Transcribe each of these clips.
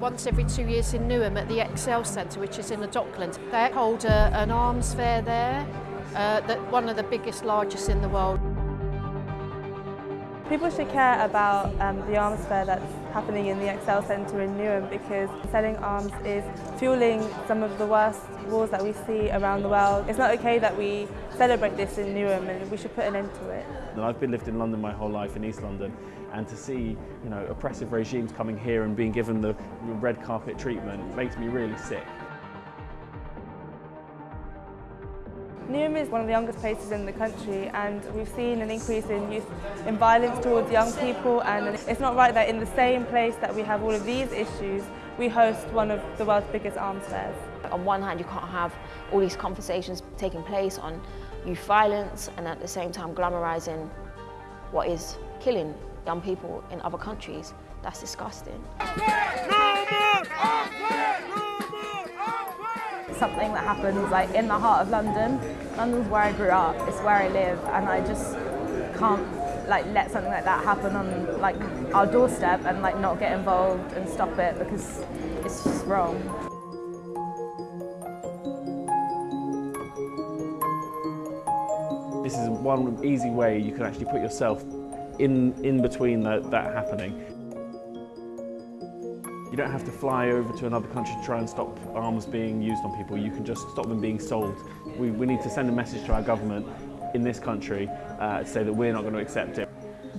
Once every two years in Newham at the Excel Centre, which is in the Docklands, they hold a, an arms fair there, uh, that one of the biggest, largest in the world. People should care about um, the arms fair that's happening in the Excel Centre in Newham because selling arms is fueling some of the worst wars that we see around the world. It's not okay that we celebrate this in Newham and we should put an end to it. I've been lived in London my whole life in East London and to see you know oppressive regimes coming here and being given the red carpet treatment makes me really sick. Newham is one of the youngest places in the country and we've seen an increase in youth in violence towards young people and it's not right that in the same place that we have all of these issues we host one of the world's biggest arms fairs. On one hand you can't have all these conversations taking place on youth violence and at the same time glamorising what is killing young people in other countries. That's disgusting. Something that happens like in the heart of London. London's where I grew up, it's where I live and I just can't like let something like that happen on like our doorstep and like not get involved and stop it because it's just wrong. This is one easy way you can actually put yourself in, in between that, that happening. You don't have to fly over to another country to try and stop arms being used on people. You can just stop them being sold. We, we need to send a message to our government in this country uh, to say that we're not going to accept it.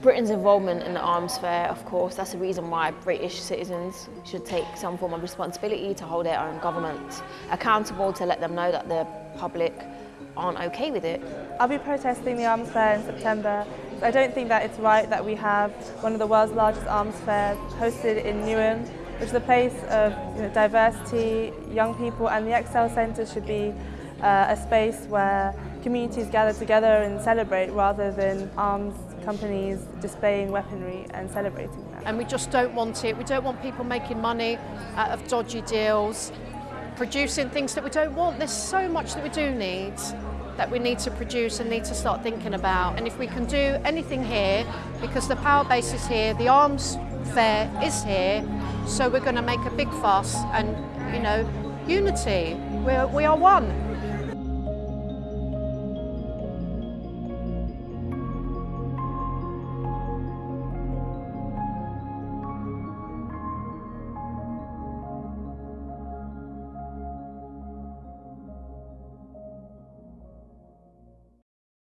Britain's involvement in the arms fair, of course, that's the reason why British citizens should take some form of responsibility to hold their own government accountable, to let them know that the public aren't okay with it. I'll be protesting the arms fair in September. I don't think that it's right that we have one of the world's largest arms fairs hosted in Newham which is a place of you know, diversity, young people, and the Excel Centre should be uh, a space where communities gather together and celebrate rather than arms companies displaying weaponry and celebrating that. And we just don't want it. We don't want people making money out of dodgy deals, producing things that we don't want. There's so much that we do need that we need to produce and need to start thinking about. And if we can do anything here, because the power base is here, the arms fair is here, so we're going to make a big fuss and, you know, unity. We're, we are one.